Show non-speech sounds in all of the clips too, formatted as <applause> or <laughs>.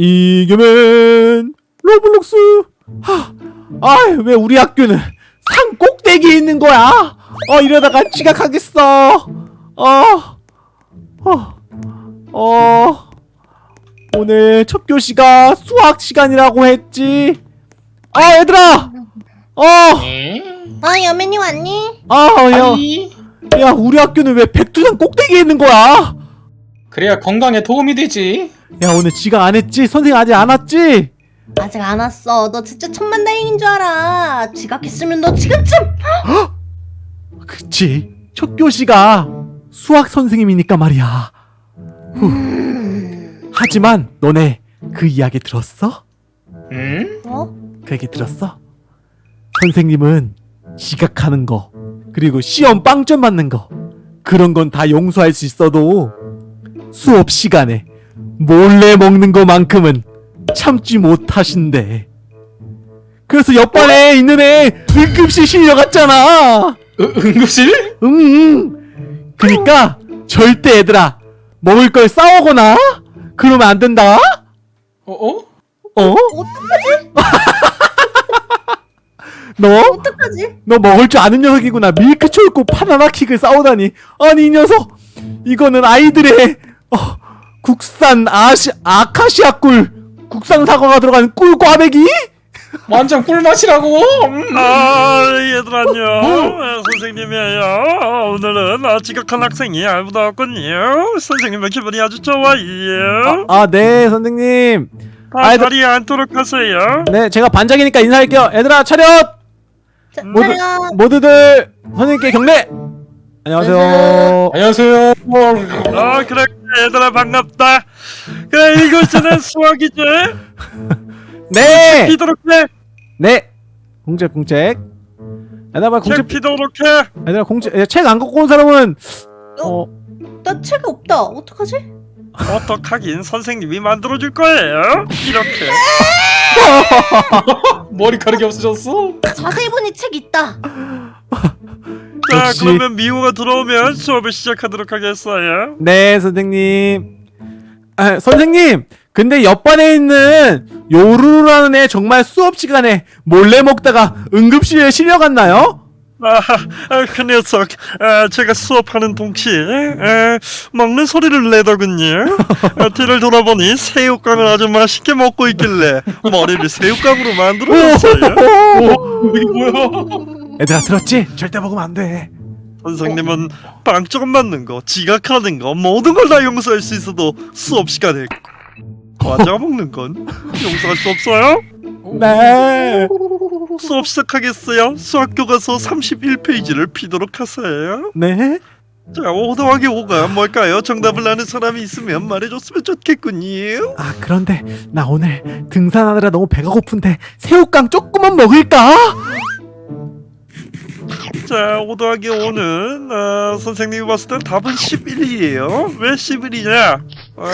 이겨맨 로블록스 하, 아 왜 우리 학교는 산 꼭대기에 있는 거야? 어 이러다가 지각하겠어. 어, 어, 어 오늘 첫 교시가 수학 시간이라고 했지. 아 얘들아, 어, 아 여맨이 왔니? 아 야, 아니 야 우리 학교는 왜 백두산 꼭대기에 있는 거야? 그래야 건강에 도움이 되지 야 오늘 지각 안 했지? 선생 아직 안 왔지? 아직 안 왔어. 너 진짜 천만다행인 줄 알아. 지각했으면 너 지금쯤. 그치 첫 교시가 수학 선생님이니까 말이야 후. 하지만 너네 그 이야기 들었어? 응? 어? 그 얘기 들었어? 선생님은 지각하는 거 그리고 시험 빵점 맞는 거 그런 건 다 용서할 수 있어도 수업 시간에 몰래 먹는 거만큼은 참지 못하신대 그래서 옆반에 있는 애 응급실 실려갔잖아 으, 응급실? 응. 그니까 절대 얘들아 먹을 걸 싸우거나 그러면 안 된다. 어? 어? 어? 어떡하지? <laughs> 너? 어떡하지? 너 먹을 줄 아는 녀석이구나. 밀크 초코 바나나 킥을 싸우다니. 아니 이 녀석. 이거는 아이들의 어, 국산 아시 아카시아 꿀 국산 사과가 들어간 꿀 꽈배기? 완전 꿀맛이라고 음. 아 얘들 안녕 아, 선생님이에요 아, 오늘은 아, 지각한 학생이 알고도 왔군요 선생님의 기분이 아주 좋아요 아네 선생님. 아, 아이들- 다리 않도록 하세요 네 제가 반장이니까 인사할게요. 얘들아 차렷. 자, 모두 차렷. 모두들 선생님께 경례. 안녕하세요. 안녕하세요 아 그래 얘들아 반갑다 그래 이것은 수학이지 <laughs> 네. 피도록 해 네. 공책 공책. 얘들아 공책 피도록 해 얘들아 공책 책안 갖고 온 사람은 어 나책 없다. 어떡하지? 어떡하긴 선생님이 만들어줄 거예요 이렇게 <laughs> 머리카락이 없어졌어? 자세히 보니 책 있다. <laughs> 자 역시. 그러면 미호가 들어오면 수업을 시작하도록 하겠어요 네 선생님. 아, 선생님. 근데 옆반에 있는 요루라는 애 정말 수업 시간에 몰래 먹다가 응급실에 실려갔나요? 아, 아, 그 녀석, 아, 제가 수업하는 동시에 아, 먹는 소리를 내더군요. 아, 뒤를 돌아보니 새우깡을 아주 맛있게 먹고 있길래 머리를 새우깡으로 만들어줬어요. 오 <laughs> 이게 뭐야 얘들아 들었지? 절대 먹으면 안 돼. 선생님은 빵점 맞는 거, 지각하는 거, 모든 걸 다 용서할 수 있어도 수업 시간에 과자 먹는 건 용서할 수 없어요. 네. 수업 시작하겠어요. 수학 교과서 31페이지를 피도록 하세요. 네. 자, 5 더하기 5가 뭘까요? 정답을 아는 사람이 있으면 말해줬으면 좋겠군요. 아 그런데 나 오늘 등산하느라 너무 배가 고픈데 새우깡 조금만 먹을까? 자, 5 더하기 5는 어, 선생님이 봤을 땐 답은 11이에요. 왜 11이냐? 어,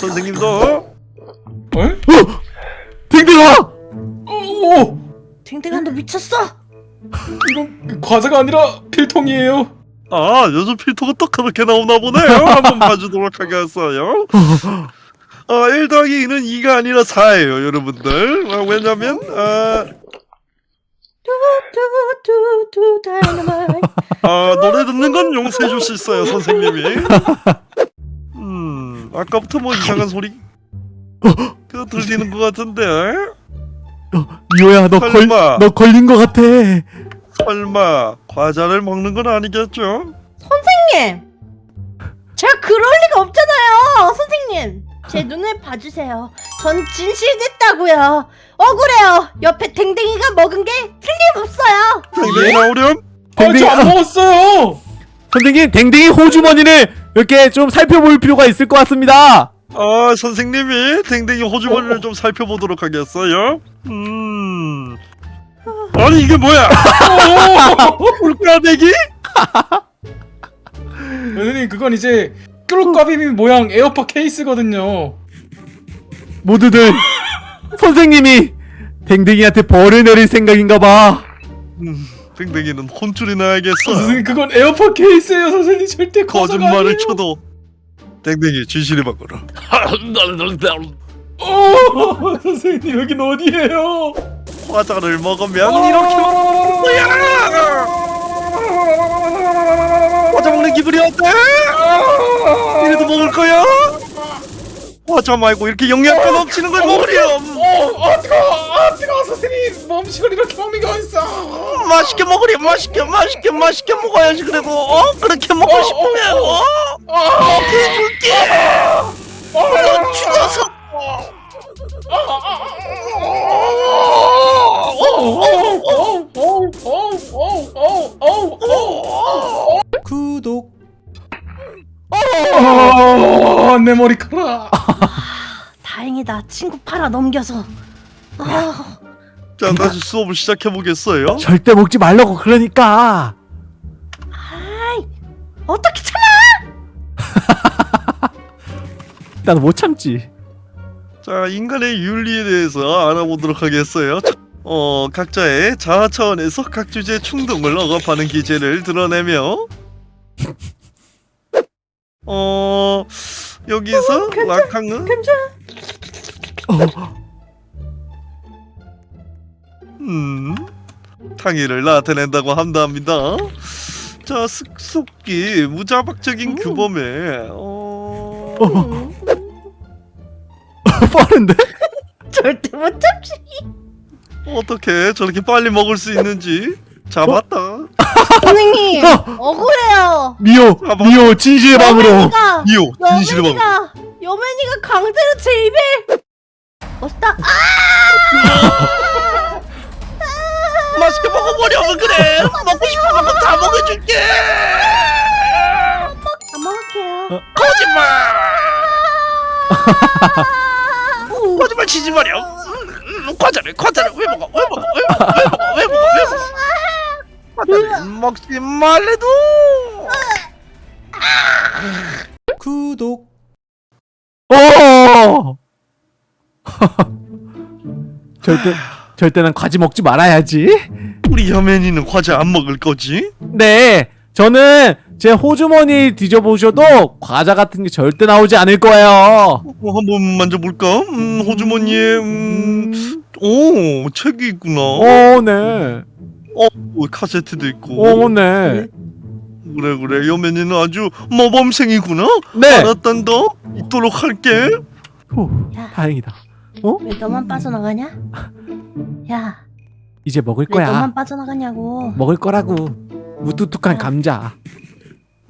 선생님도 어? 댕댕아! 오 댕댕아 너 미쳤어? 이거 과자가 아니라 필통이에요 아, 요즘 또 그렇게 나오나 보네요. 한번 봐주도록 하겠어요. 아, 1 더하기 2는 2가 아니라 4예요, 여러분들. 아, 왜냐면 아, 두두두 다이너마이트. 아, 노래 듣는 건 용서해 줄 수 있어요, 선생님이. 음, 아까부터 뭐 이상한 소리 그 들리는 것 같은데. 미호야 너, 걸. 너 걸린 거 같아. 설마 과자를 먹는 건 아니겠죠? 선생님. 제가 그럴 리가 없잖아요. 선생님. 제 눈을 봐주세요. 전 진실됐다고요. 억울해요. 옆에 댕댕이가 먹은 게 틀림없어요. 당연히 나오렴. 댕댕이- 아저안 먹었어요 선생님 댕댕이 호주머니를 이렇게 좀 살펴볼 필요가 있을 것 같습니다. 아 선생님이 댕댕이 호주머니를 좀 살펴보도록 하겠어요. 음. 아니 이게 뭐야? <laughs> 물가내기? 선생님 그건 이제 꿀과비비 모양 에어팟 케이스거든요 모두들 선생님이 댕댕이한테 벌을 내릴 생각인가 봐. 음, 댕댕이는 혼쭐이 나야겠어. 선생님 그건 에어팟 케이스예요 선생님 절대 거짓말을. 쳐도 댕댕이 진실이 바꿔라. 어, 선생님 여긴 어디예요? 과자를 먹으면 이렇게 먹는 거야 과자 먹는 기분이 어때? 이래도 먹을 거야? 과자 말고 이렇게 영양가 넘치는 걸 먹으렴 어, 아 뜨거, 아 뜨거, 선생님 몸식을 이렇게 먹는 게 어딨어? 맛있게 먹으렴 맛있게 맛있게 맛있게 먹어야지 그래도 어? 그렇게 먹고 싶으면 어? 아, 해줄게 너 죽어서 구독 어, 내 머리카락. 다행이다. 친구 팔아 넘겨서. 아, 자 다시 수업을 시작해보겠어요 절대 먹지 말라고 그러니까 아이, 어떻게 참아? <laughs> 나는 못 참지 자 인간의 윤리에 대해서 알아보도록 하겠어요 어 각자의 자아 차원에서 각 주제의 충동을 억압하는 기제를 드러내며 어 여기서 락항은? 어, 음 탕이를 나타낸다고 한답니다. 자 습속기 무자박적인 규범에 어... <laughs> 빠른데? <laughs> 절대 못 참지. 어떻게 저렇게 빨리 먹을 수 있는지 잡았다 선생님, 어! 억울해요. 미호 미호 진실의 방으로 여맨이가, 진실의 방 여맨이가, 여맨이가 강제로 제 입에. 멋있다. 아! 맛있게 먹어보려면 그래 먹고 싶은 만큼 다 먹어줄게 안 먹을게요. 거짓말 <laughs> 거짓말 치지 마렴 음, 음, 과자를 과자를 왜 먹어 왜 먹어 왜 먹어 왜 먹지 말래도! 구독. 어! <laughs> 절대 절대 난 과지 먹지 말아야지. 우리 여맨이는 과자 안 먹을 거지? 네 저는 제 호주머니 뒤져보셔도 과자 같은 게 절대 나오지 않을 거예요. 어, 한번 만져볼까? 음, 호주머니에 음, 오 책이 있구나. 어네 어, 카세트도 있고. 어네. 그래 그래. 여맨이는 아주 모범생이구나? 네. 알았단다 있도록 할게. 후, 야. 다행이다. 왜 너만 빠져나가냐? 야, 이제 먹을 왜 거야. 너만 빠져나가냐고. 먹을 거라고. 무뚝뚝한 감자.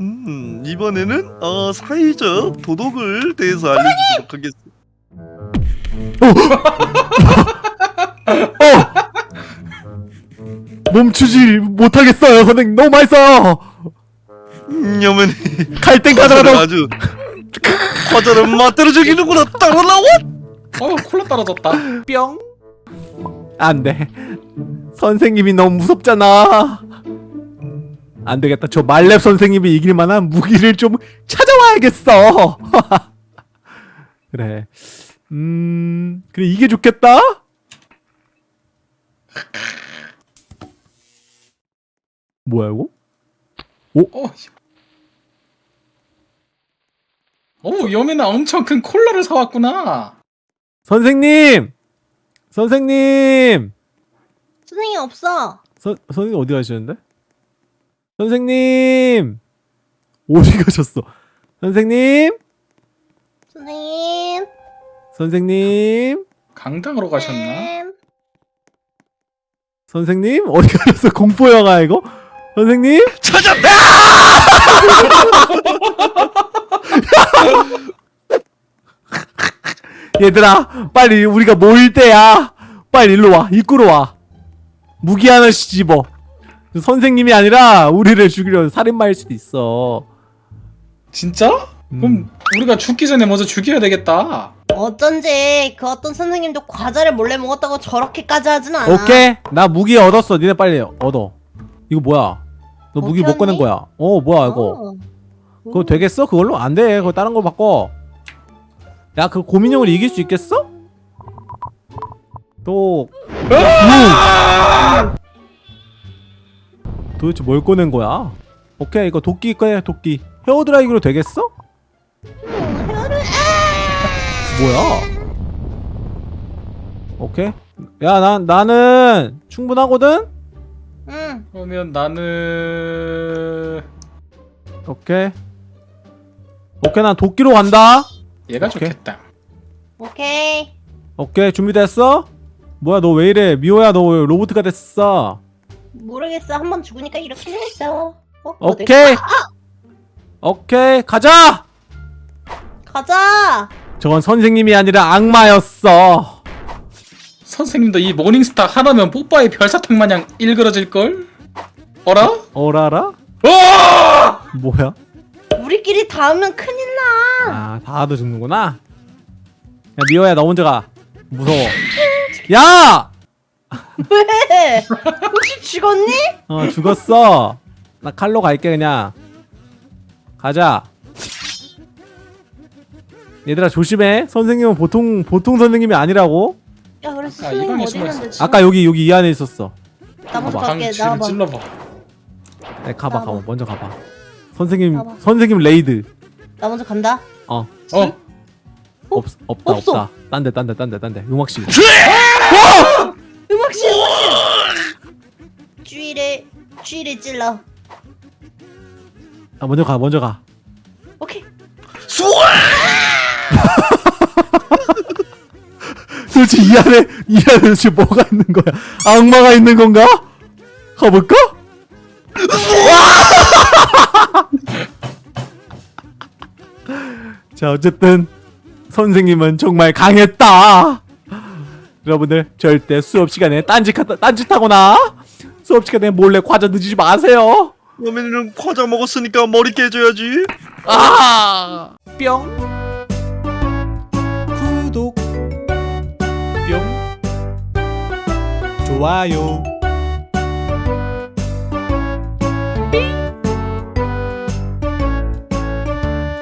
음 이번에는 어, 사회적 도덕을 대해서 알려주도록 하겠습니다. 어 <laughs> 멈추지 못하겠어요 선생님. 너무 맛있어요. 음, 갈땡 과자를 가져가다 아주 과자를 맛대로 즐기는구나. 따라 나와. 어, 콜라 떨어졌다. 뿅. 안돼. 선생님이 너무 무섭잖아. 안되겠다. 저 말렙 선생님이 이길 만한 무기를 좀 찾아와야겠어. <laughs> 그래. 음 그래 이게 좋겠다 뭐야 이거? 어, 오, 여민아 엄청 큰 콜라를 사왔구나. 선생님! 선생님! 선생님 없어. 선 선생님 어디 가시는데? 선생님! 어디 <laughs> 가셨어? 선생님! 선생님. 선생님! 강당으로 가셨나? 쌤. 선생님? 어디 가셨어? 공포 영화 이거 선생님? 찾았다! <laughs> 얘들아 빨리 우리가 모일 때야. 빨리 일로 와 입구로 와. 무기 하나씩 집어. 선생님이 아니라 우리를 죽이려 살인마일 수도 있어. 진짜? 음. 그럼 우리가 죽기 전에 먼저 죽여야 되겠다. 어쩐지 그 어떤 선생님도 과자를 몰래 먹었다고 저렇게까지 하진 않아. 오케이. 나 무기 얻었어. 니네 빨리 얻어. 이거 뭐야 너 무기 못 꺼낸? 거야 어 뭐야 이거 어. 그거 되겠어? 그걸로? 안 돼. 그거 다른 걸 바꿔. 야, 그 고민형을 이길 수 있겠어? 또, 음. 도대체 뭘 꺼낸 거야? 오케이, 이거 도끼 꺼내, 도끼. 헤어드라이기로 되겠어? 음, 뭐야? 오케이. 야, 난 나는 충분하거든. 응. 그러면 나는 오케이. 오케이, 난 도끼로 간다. 얘가 오케이. 좋겠다. 오케이. 오케이, 준비됐어? 뭐야, 너 왜 이래? 미호야, 너 왜 로봇가 됐어? 모르겠어. 한 번 죽으니까 이렇게 생겼어. 어? 오케이. 오케이, 가자. 가자. 저건 선생님이 아니라 악마였어. 선생님도 이 모닝스타 하나면 뽀빠의 별사탕 마냥 일그러질 걸? 어라? 어라라? 와! 뭐야? 우리끼리 닿으면 큰일 나. 아, 다도 죽는구나. 야, 미호야, 너 먼저 가. 무서워. 야! <laughs> 왜? 혹시 죽었니? 어, 죽었어. 나 칼로 갈게, 그냥. 가자. 얘들아, 조심해. 선생님은 보통, 보통 선생님이 아니라고. 야, 그래서 아, 선생님 이 방에 어디 숨어 있는데? 지금? 아까 여기, 여기 이 안에 있었어. 나 먼저. 갈게. 나와봐. 찔러봐. 네, 가봐, 나와봐. 가봐. 먼저 가봐. 선생님, 나와봐. 선생님 raid. 나 먼저 간다. 어, 어? 어? 없, 없다, 없어. 없다. 딴 데, 딴 데, 딴 데, 딴 데. 음악실. 음악실, 음악실. 쥐를, 쥐를 찔러. 아, 먼저 가, 먼저 가. 오케이. <laughs> 도대체 이 안에, 이 안에 도대체 뭐가 있는 거야? 악마가 있는 건가? 가볼까? <laughs> 자, 어쨌든 선생님은 정말 강했다. 여러분들 절대 수업 시간에 딴짓 딴짓하거나 수업 시간에 몰래 과자 드시지 마세요. 그러면 과자 먹었으니까 머리 깨져야지. 아! 뿅. 좋아요.